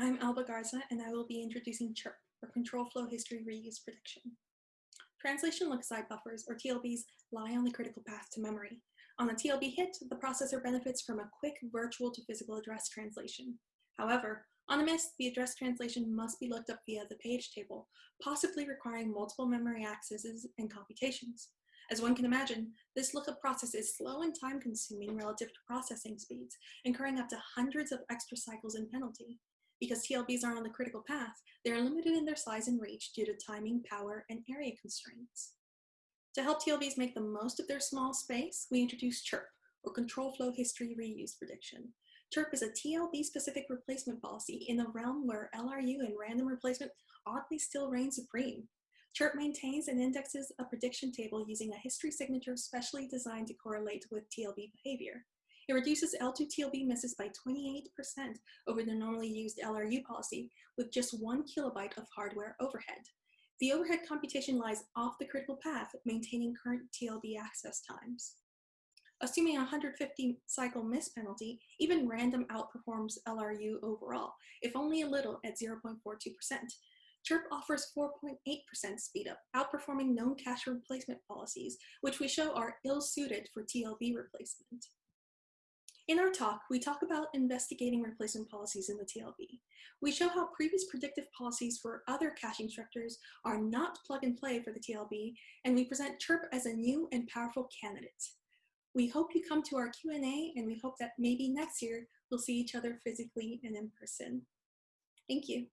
I'm Alba Garza, and I will be introducing CHIRP, or Control Flow History Reuse Prediction. Translation look-aside buffers, or TLBs, lie on the critical path to memory. On a TLB hit, the processor benefits from a quick virtual to physical address translation. However, on a miss, the address translation must be looked up via the page table, possibly requiring multiple memory accesses and computations. As one can imagine, this lookup process is slow and time consuming relative to processing speeds, incurring up to hundreds of extra cycles in penalty. Because TLBs are on the critical path, they are limited in their size and reach due to timing, power, and area constraints. To help TLBs make the most of their small space, we introduce CHIRP, or Control Flow History Reuse Prediction. CHIRP is a TLB-specific replacement policy in a realm where LRU and random replacement oddly still reign supreme. CHIRP maintains and indexes a prediction table using a history signature specially designed to correlate with TLB behavior. It reduces L2 TLB misses by 28% over the normally used LRU policy with just one kilobyte of hardware overhead. The overhead computation lies off the critical path, maintaining current TLB access times. Assuming a 150 cycle miss penalty, even random outperforms LRU overall, if only a little at 0.42%, CHIRP offers 4.8% speedup, outperforming known cache replacement policies, which we show are ill-suited for TLB replacement. In our talk, we talk about investigating replacement policies in the TLB. We show how previous predictive policies for other caching structures are not plug and play for the TLB, and we present CHIRP as a new and powerful candidate. We hope you come to our Q&A, and we hope that maybe next year we'll see each other physically and in person. Thank you.